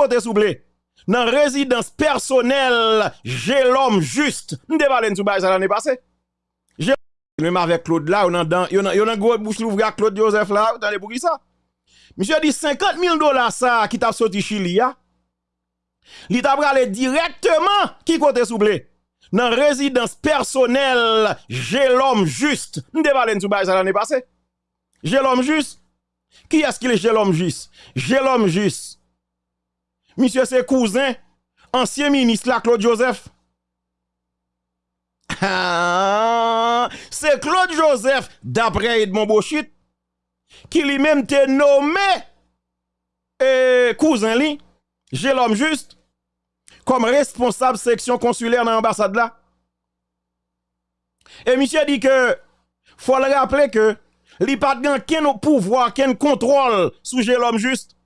côté souple. Dans résidence personnelle, j'ai l'homme juste. M'te parlé sou ça l'année passée. J'ai même avec Claude là, on a dans, on a, bouche l'ouvre Claude Joseph là, attendez pour qui ça? Monsieur dit 50 000 dollars ça qui t'a sorti Chili ya. Li t'a aller directement qui côté souple. Dans résidence personnelle, j'ai l'homme juste. M'te parlé sou ça l'année passée. J'ai l'homme juste. Qui est-ce qu'il est j'ai l'homme juste? J'ai l'homme juste. Monsieur, c'est cousin, ancien ministre là, Claude Joseph. Ah, c'est Claude Joseph, d'après Edmond Bochit, qui lui-même te nommé eh, cousin li, j'ai l'homme juste, comme responsable section consulaire dans l'ambassade là. Et monsieur dit que, faut le rappeler que, li pas de pouvoir, aucun contrôle j'ai l'homme juste.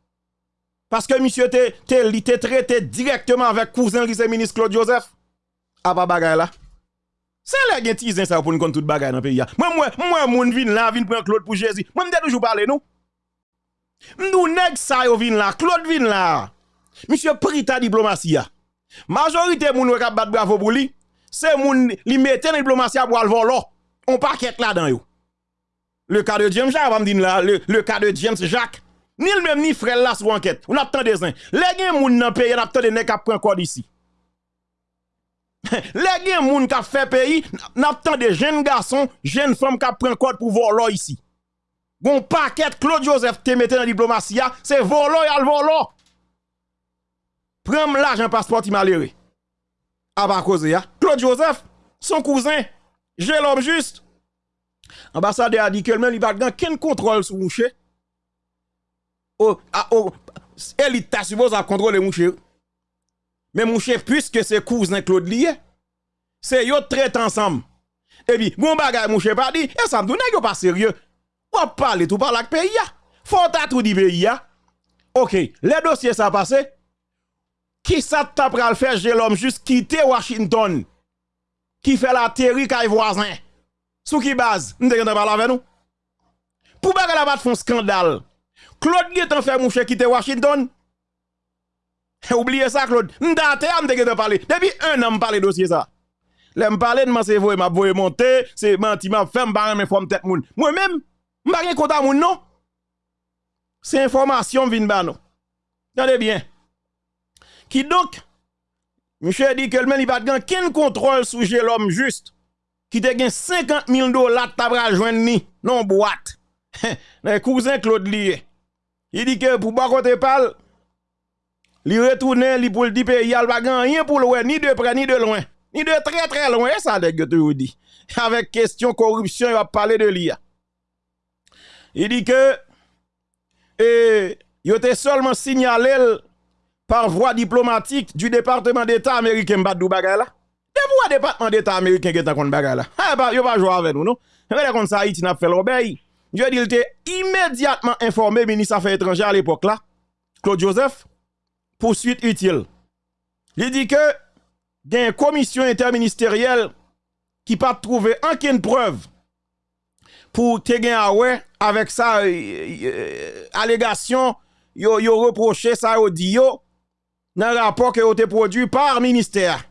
Parce que monsieur était traité directement avec cousin qui ministre Claude Joseph. A pas bagaille là. C'est là qui tizen ça pour nous compte toute bagaille dans le pays. Moi moi moi moun vin là vin prendre Claude pour Jésus. Moi m'dé toujours parler nous. Nous nèg ça yo vin là, Claude vin là. Monsieur Prita diplomatie. Majorité moun wè k'ap bat bravo pour lui, c'est moun li mette dans diplomatie pour le voler. On paquet là dedans yo. Le cas de James Jacques, va me dire là, le, le cas de James Jacques Ni le même ni frère là sur enquête. On attend des uns. Les gens moun nan pays, on attend des nèg qui prend code ici. Les gens moun qui fait pays, on attend des jeunes garçons, jeunes femmes qui prend code pour voler ici. Gon paquet Claude Joseph te mette dans diplomatie, c'est volo et al volo. Prends l'argent passeport malheureux. A pas cause ya. Claude Joseph, son cousin, j'ai l'homme juste. Ambassadeur a dit que même il pas aucun contrôle sur mouché oh, ah, oh, ta suppose à contrôler mon. Mais mon cher, puisque c'est cousin Claude lié, c'est yo traite ensemble. Et puis, bon bagay mon pas dit, et ça me donne pas sérieux? Ou parler tout par la pays Faut ta tout dit pays OK, les dossiers ça passé. Qui ça t'a pral faire j'ai l'homme juste quitter Washington? Qui fait la terre kay voisin. Sous qui base? M'te parler avec nous. Pour bagay la pas font scandale. Claude Guetan fait mon cher quitter Washington. Oubliez ça, Claude. M'date, m'te de parler. Depuis un an, m'parle dossier ça. Là, m'parle de moi, c'est vrai, m'a voye monter, c'est menti, m'a fait m'barre mes formes tête moun. Moi-même, m'a rien à moun, non? C'est information vin ba non. Attendez bien. Qui donc, monsieur dit que le il pas de contrôle sur l'homme juste. Qui te gen 50 000 dollars tabra joindre ni, non boîte. Le cousin Claude lié. Il dit que pour pas côté parle, il retourne, il pour le pays, il pas rien pour le ni de près ni de loin. Ni de très très loin, ça que tu dit. Avec question corruption, il va parler de l'IA. Il dit que et il était seulement signalé par voie diplomatique du département d'État américain Badou bagay là. De voie département d'État américain qui est en bagay là. Ah bah, yo pas jouer avec nous non? Mais comme ça Haïti n'a fait l'obéi. Je dis, il était immédiatement informé, ministre Affaires étrangères à l'époque là, Claude Joseph, poursuite utile. Il dit que, il y a une commission interministérielle qui pas trouvé aucune preuve pour te gagner avec ça, euh, euh, allégation, yo, yo reproché ça au dit dans le rapport a été produit par ministère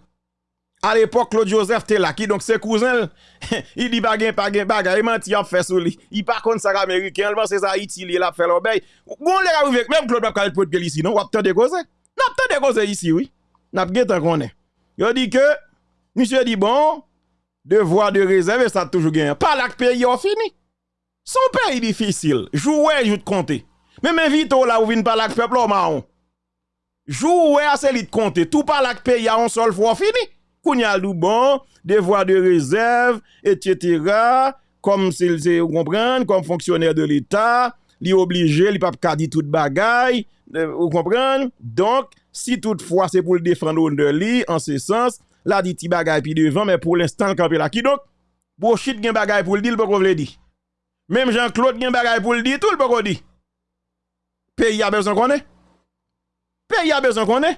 à l'époque, Claude Joseph était là, qui donc ses cousins, il dit bagay, bagay, bagay, il menti en fait sur lui. Il pas contre ça américain, il pense ça Haïti, il a fait l'obéi. Bon, les arrivé, même Claude pas peut de ici, non? On a de causes. N'a pas de causes ici, oui. N'a pas de est. Il dit que, monsieur dit bon, devoir de réserve, ça toujours gagné. Pas là que pays a fini. Son pays difficile. Jouer, je te compter. Même invite là, ou vient pas là que peuple, marron. Jouer, c'est lui de compter. Tout pas là que pays a un seul fois fini. Kounya Loubon, devoir de réserve, etc. Comme s'il se comprendre, comme fonctionnaire de l'État, li obligé, li pas kadi tout bagaille, euh, vous comprenez? Donc, si toutefois c'est pour le défendre de li, en ce sens, la dit ti bagay puis devant, mais pour l'instant, campé là. Qui donc? Pour chit gen bagay pour le dire, le le dit. Même Jean-Claude gen bagay pour le dire, tout le dit. Pays a besoin qu'on est. Pays a besoin qu'on ait.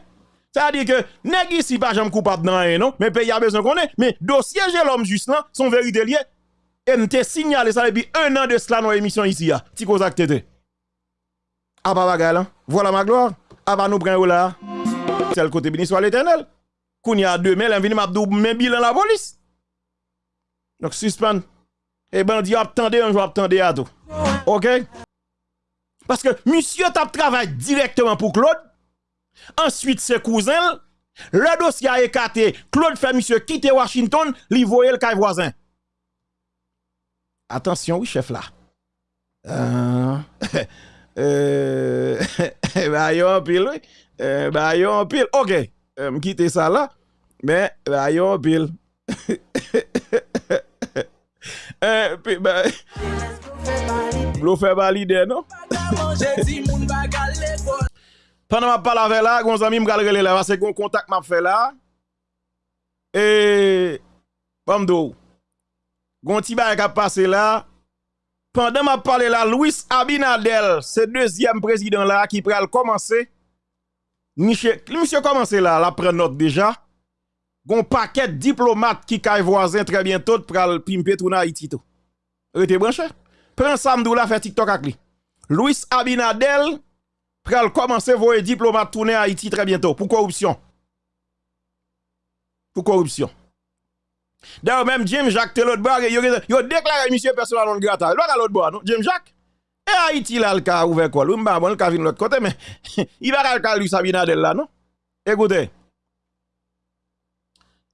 Ça veut dire que nèg ici pas jamais coupable dans rien non, mais pays a besoin qu'on est, mais dossier j'ai l'homme juste là, son vérité lié et m'te signalé ça depuis un an de cela dans émission ici là. Ti kozak tété. Ah bah Voilà ma gloire. Ah bah nous prendre là. C'est le côté béni soit l'Éternel. Kounya demain l'envini m'a dou men bilan la police. Donc suspend et ben bandit attendez un jour attendez à tout. OK Parce que monsieur tape travail directement pour Claude Ensuite ses cousins le dossier a écarté. Claude fait monsieur quitter Washington, li voye le caille voisin. Attention, oui, chef là. Euh, euh, bah, yon pile, oui. Euh, bah, yon pile. OK. Euh, quitter ça là. Mais, bah, yon pile. euh, puis, bah, Blo fait valider, non? Pendant ma parle avec là, gon zami m'gal relé là parce que contact m'a fait là. Et Bamdo. Gon ti ba qui passé là. Pendant ma parle là, Louis Abinadel, c'est deuxième président là qui pral commencer. Monsieur, monsieur commencé là, la prend note déjà. Gon paquet diplomate qui kay voisin très bientôt pral pimper tout Haïti tout. Rete branché? Prends Samdou là fait TikTok avec lui. Louis Abinadel pral commencer voyer diplomate tourner Haïti très bientôt pour corruption. Pour corruption. D'ailleurs, même James Jacques Telot Bar, il a déclaré monsieur personnel non grata. L'autre l'autre bois, non? James Jacques? Et Haïti là, le cas ouvert quoi? L'umba, bon, le cas vient l'autre côté, mais il va le cas lui Sabinadel là, non? Écoutez.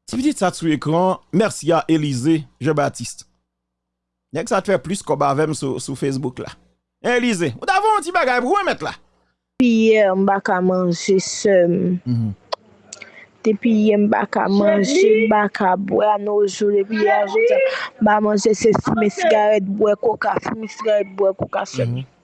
Si vous dites ça sur l'écran, merci à Élisée Jean-Baptiste. Que ça te fait plus qu'on va sur, Facebook là. Élisée, vous avez un petit bagage pour mettre là. Piye mbaka manje sem. Mm -hmm. Depi ye mbaka manje, mbaka bwe anoujou, depi ye ajoute, mba manje se si me sigaret bwe koka, si me sigaret bwe koka se mi. Mm -hmm.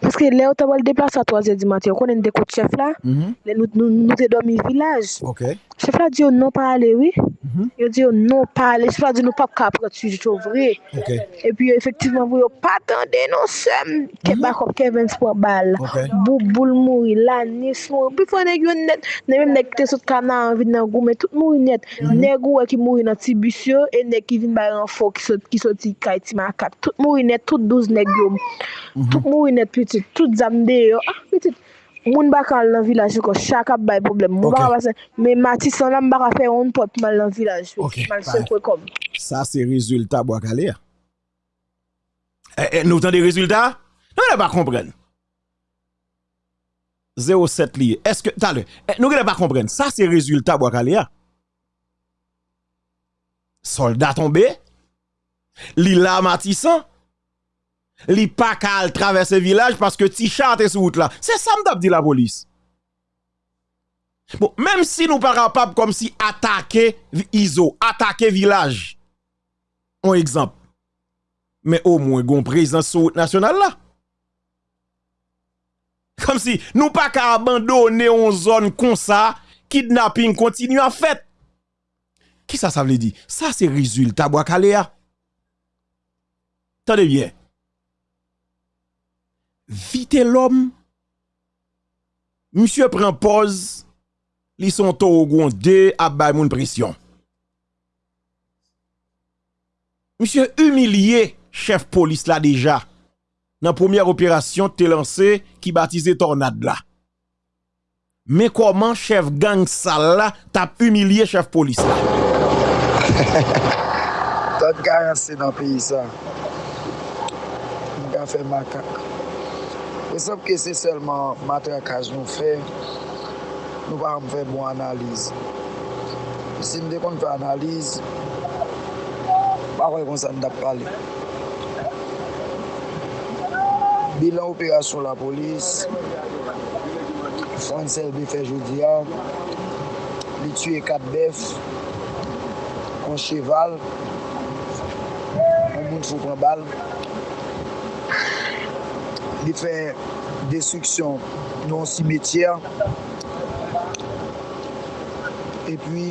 Paske le ou tabal a 3 e di mati, yo konen de kout chef la, mm -hmm. le nou, nou, nou te domi vilaj. Okay. Chef la di yo nou pa ale, oui. Mm -hmm. Yo di yo nou pa ale, chef la di nou pa ka tu jito vre. Okay. E pi yo efektivman vwe yo patande nou sem, mm -hmm. ke mhm. bakop Kevin pou bal. Okay. Bou boul mouri, lanis mouri. Pi fwa neg yo net, ne mèm neg te sot kanan anvid nan goume, tout mouri net. Mhm. Neg ou e ki mouri nan tibisyo, e neg ki vin bayan fo ki soti so, so, kay ti makat. Tout mouri net, tout 12 neg yo. Mhm. Tout mouri net, pi pitit, tout zamde yo, ah pitit, moun bakal nan vilaj yo ko, chak ap bay problem, moun okay. baka basen, men matisan nan baka fe yon pot mal nan vilaj yo, okay. mal se kwe kom. Sa se rezultat bo akale ya. Eh, eh, nou tan de rezultat? Nou gen pa kompren. 07 liye, eske, talè, eh, nou gen pa kompren, sa se rezultat bo akale ya. Soldat tombe, li la matisan, li pa kal traverse village paske ti chate sou route la. Se sa mdap di la polis. Bon, menm si nou pa rapap kom si atake izo, atake village. On ekzamp. Men o mwen gon prezant sou route nasyonal la. Kom si nou pa ka abandone yon zon kon sa, kidnapping kontinu an fèt. Ki sa sa vle di? Sa se rizul tabwa kale ya. Tade bien. vite l'homme. Monsieur prend pause, li son to au gondé à moun pression. Monsieur humilié chef police là déjà. Dans première opération te lancé qui baptisé tornade là. Mais comment chef gang sale là t'a humilié chef police là? Tant garantie dans pays ça. On fait macaque. Pensap ke se selman matrakaj nou fe, nou pa m fe bon analize. Si m de kon fe analize, pa wè kon san dap pale. Bilan operasyon la polis, Fransel bi fe joudia, li tue kat bef, kon cheval, kon moun fou kon bal, Li fè destruksyon nou an simetyer. E pwi,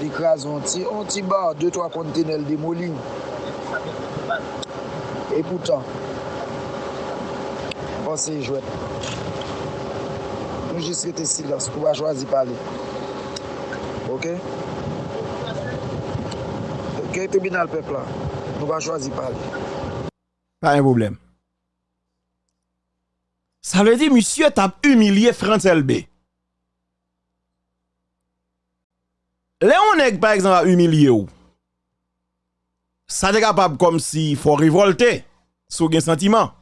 li kras an ti, an ti bar, 2-3 kontenel demoli. E poutan, panse yi jwet. Nou jis rete silans, pou ba chwazi pale. Ok? Kè tribunal pepla, nou va chwazi pale. Pas un problème. Ça veut dire, monsieur, t'a humilié France LB. Léon Neg, par exemple, a humilié ou. Ça t'est capable comme si faut révolter sous un sentiment.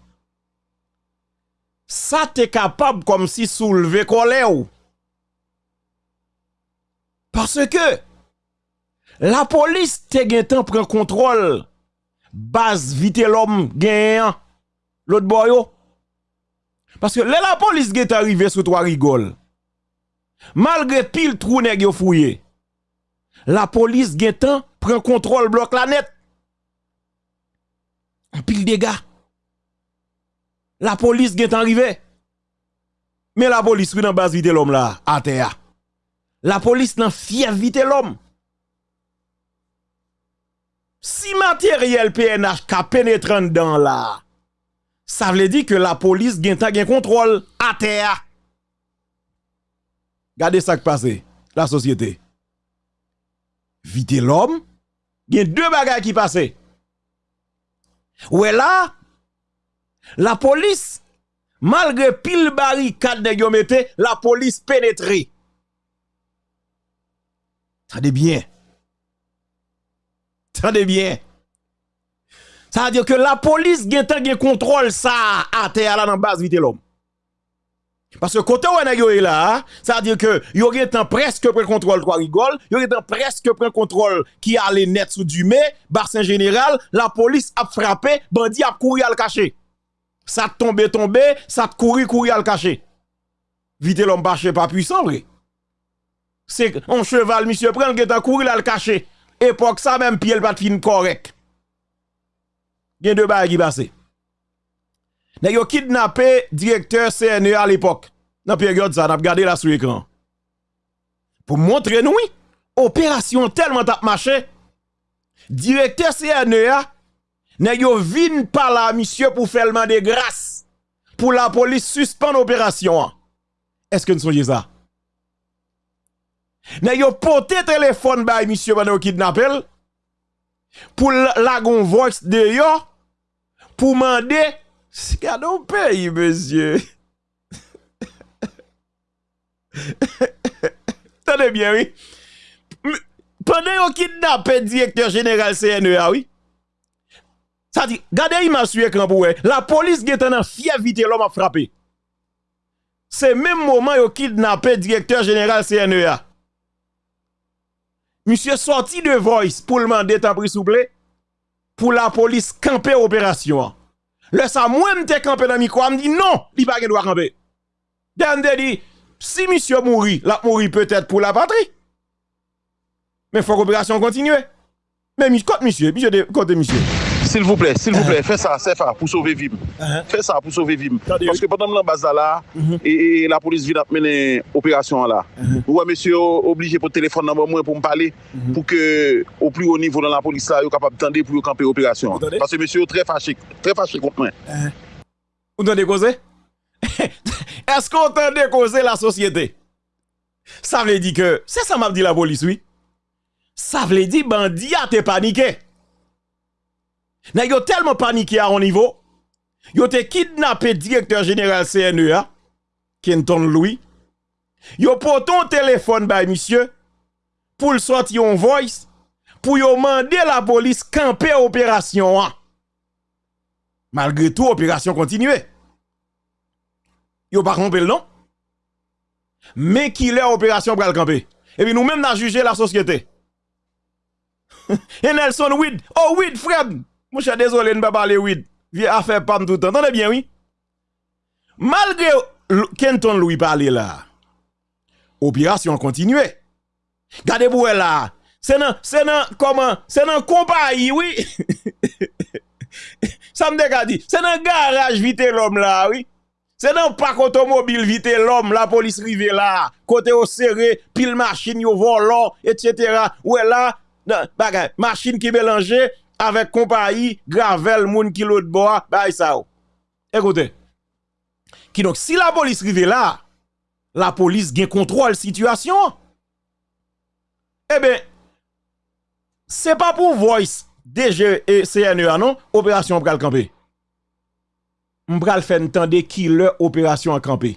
Ça t'est capable comme si soulever colère ou. Parce que la police te gen temps prend contrôle base vite l'homme gagnant l'autre boyo oh. Parce que la police est arrivée sous trois rigoles. Malgré pile trou nèg yo fouillé. La police gen temps prend contrôle bloc la net. En pile dégâts. La police est arrivée. Mais la police oui dans base vite l'homme là à terre. La police n'a fier vite l'homme. Si matériel PNH ka pénétrant dans là, ça veut dire que la police ta gen contrôle à terre. Regardez ça qui passe, la société. Vite l'homme, il y a deux bagages qui passent. Ouais là, la police, malgré pile barricade de mette, la police pénétré. Tendez bien. Tendez bien. Ça veut dire que la police gen gen contrôle ça à terre là dans base vite l'homme. Parce que côté où on est là, ça veut dire que yo gen tan presque prend contrôle trois rigole, yo gen tan presque prend contrôle qui allait net sous du mai, bassin général, la police a frappé, bandi a couru à le cacher. Ça tombe tombe, ça couru couru à le cacher. Vite l'homme pas puissant vrai. C'est un cheval monsieur prend gen tan couru à le cacher. Époque ça même pied pas fin correct. gen de bail qui passé. Nèg yo kidnappé directeur CNE à l'époque. Dans période ça, n'a regardé là sur l'écran. Pour montrer nous, opération tellement t'a marché. Directeur CNE nèg yo vin par là monsieur pour faire le de grâce pour la police suspendre opération. Est-ce que nous songez ça Nèg yo porté téléphone bay monsieur pendant kidnappel pour la gon voice de yo pour demander Gade ou pays, monsieur. Tenez bien, oui. Pendant qu'on kidnappe directeur général CNEA, oui. Ça dit, regardez image sur l'écran pour La police qui est en l'homme a frappé. C'est même moment yo kidnappé directeur général CNEA. Monsieur sorti de voice pour le demander temps s'il vous plaît? Pour la police camper opération. Le ça moi m'te campé dans micro, me dit non, il pas doit camper. Dan dit si monsieur mourit, la mourit peut-être pour la patrie. Mais faut l'opération continue. Mais côté monsieur, monsieur monsieur. S'il vous plaît, s'il vous plaît, fais ça, c'est ça, pour sauver Vim. Uh-huh. Fais ça pour sauver Vim. Parce que pendant la base là, uh-huh. et, la police vient mener opération là. Uh-huh. Ouais, monsieur, obligé pour téléphone dans moi pour me parler, pour que au plus haut niveau dans la police là, vous capable d'attendre pour camper opération. Parce que monsieur, très fâché, très fâché contre moi. Vous entendez causer? Est-ce qu'on entendait causer la société? Ça veut dire que, c'est ça m'a dit la police, oui. Ça veut dire bandit a te paniqué. N'a yo tellement paniqué à un niveau, yo te kidnappé directeur général CNEA, Kenton Louis. Yo pour ton téléphone by monsieur pour le sortir en voice pour yo demander la police camper opération. Malgré tout opération continue. Yo pas camper non? Mais qui l'est opération pour le camper. Et puis nous même n'a jugé la société. Et Nelson Weed, oh Weed Fred, mon cher, désolé, ne pas parler oui. Viens à faire pas tout le temps. Entendez bien, oui? Malgré Kenton Louis parler là, opération continue. Gardez-vous là. C'est non, c'est comment, c'est non compagnie, oui. Ça me dit, c'est dans garage vite l'homme là, oui. C'est dans parc automobile vite l'homme, la police rive là, côté au serré, pile machine yo volant, etc. Ouais là, bagay, machine qui mélangée, avec compagnie, gravel, moun qui l'autre bois, bah ça. Écoutez. Qui donc, si la police arrive là, la police gagne contrôle situation. Eh bien, c'est pas pour voice DG et CNEA non, opération pour camper. Mbral fè n'tande ki lè opérasyon an kampe.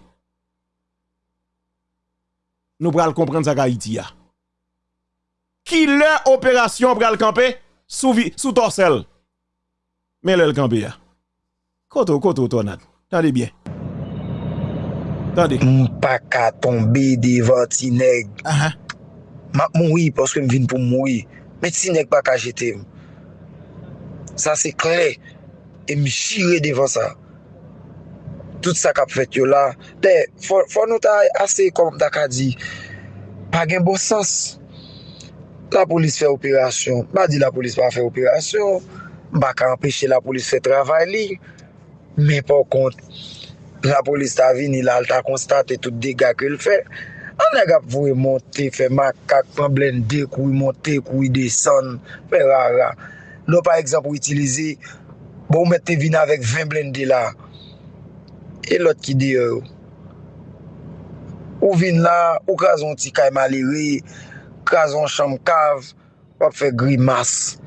Nou pral kompren sa ka iti ya. Ki lè opérasyon pral sous sous torsel. Mais le campé ya. Koto koto tornade. Tendez bien. Tendez. Pas qu'à tomber devant ti nèg. Ah M'a mouri parce que me vinn pour mourir. Mais ti nèg pas qu'à jeter. Ça c'est clair. Et me chirer devant ça. Tout sa kap fet yo la. Te, fò nou ta ase kom ta ka di. Pa gen bo sens. la polis fè operasyon. Ba di la polis pa fè operasyon, ba ka empèche la polis fè travay li, men pou kont, la polis ta vini la al ta konstate tout dega ke l fè, an neg ap vou e monte, fè makak, pan blende, kou e monte, kou e desan, fè rara. Nou par exemple bon, euh, ou itilize, bon ou mette vina avèk 20 blende la, e lot ki de yo. Ou vin la, ou kazon ti kay malere, kazon chanm kav, wap fe grimas.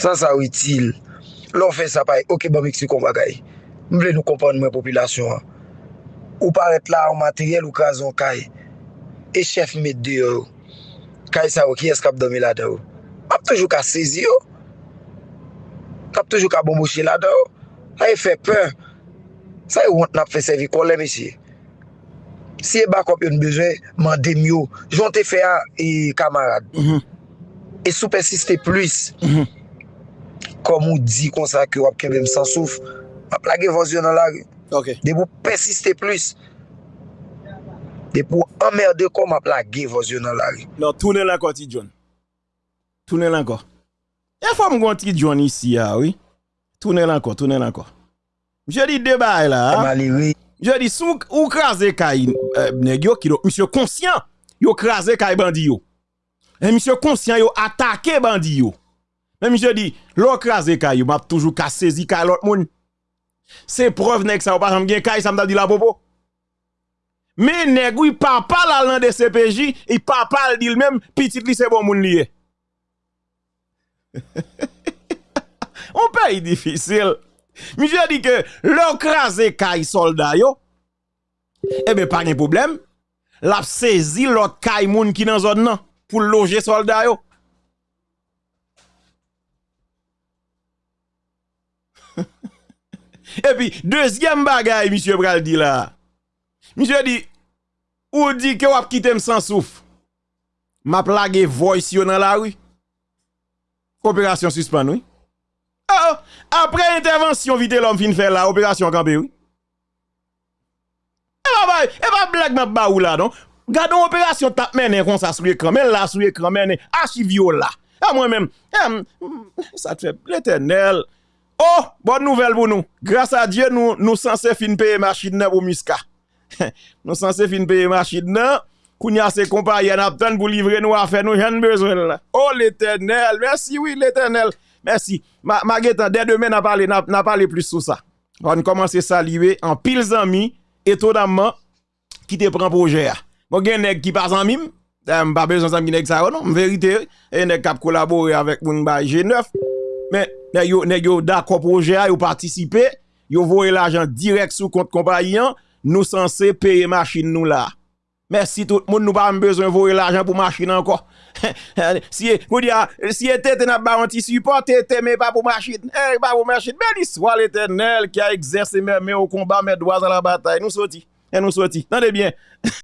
Sa sa ou itil. Lò fe sa pay, ok bon, ba kon bagay. Mble nou kompon mwen popilasyon an. Ou paret la an materyel ou kazon kay. E chef met de yo. Kay sa wak, ki eskap domi la de yo. Kap toujou ka sezi yo. Kap toujou ka bomboche la de yo. A e fe pe. Sa e wont nap fe sevi kolè mesye. si e bakop yon bezwen, mandem yo, jonte fe a e kamarad. Mm -hmm. E sou persiste plus, mm -hmm. kom ou di konsa ki wap kembe msansouf, wap lage vonsyon nan lage. Okay. De pou persiste plus, de pou emmerde kom wap lage vonsyon nan lage. Non, toune lanko ti John. Toune lanko. E fwa mgon ti John isi ya, oui. Toune lanko, toune lanko. Mje di debay la. Mali, oui. Je di sou ou krasé kay euh, negyo ki do monsieur conscient, yo krasé kay bandi yo. Et monsieur conscient yo attaqué bandi yo. Même je di l'on krasé kay yo m'a toujours ka saisi kay l'autre moun. C'est preuve nek ça ou pas j'aime gen kay ça m'a dit la popo. Mais nègou il papa la lan de CPJ, il papa dit lui-même petit li c'est bon moun lié. On pays difficile. Monsieur dit que leur crasé caille soldat yo, eh ben pas de problème. L'a saisi l'autre caille moun qui dans zone nan pour loger soldat yo. Et puis deuxième bagaille monsieur Bral dit là. Monsieur dit ou dit que ou quitter sans souffle. M'a plagué voice yo dans la rue. Coopération suspend oui. oh, apre intervensyon vite lom fin fè la, operasyon kampe ou. E ba bay, e ba blag map ba ou la don. Gadon operasyon tap menen kon sa sou ekran, men la sou ekran menen, archivio la. A mwen men, eh, sa eh, ah, eh, hmm, te fè l'Eternel. Oh, bonne nouvelle pour nous. Grâce à Dieu, nous nous censés fin payer machine pour Miska. nous censés fin payer machine Kounya c'est compagnie en attend pour livrer nous affaire nous j'en besoin là. Oh l'Éternel, merci oui l'Éternel. Mersi. Ma getan, den demen nan pale plus sou sa. On komanse saliwe an pil zami, eto damman, ki te pran proje a. Bon gen neg ki pa zanmim, mba bezan zanm ki neg sa yo non, mverite, e neg kap kolabore avèk moun ba G9, men, Nè yo da koproje a yo partisipe, yo voye l'ajan direk sou kont kompanyan, nou sanse peye machin nou la. Mersi tout moun nou pa mbezwen voye l'ajan pou machin anko. Si e tete nan ba anti-support, tete me pa pou machin. E pa pou machin, beli swa l'Eternel ki a exerse mè mè ou komba mè doaz an la batay. Nou soti, nou soti. Tande bien.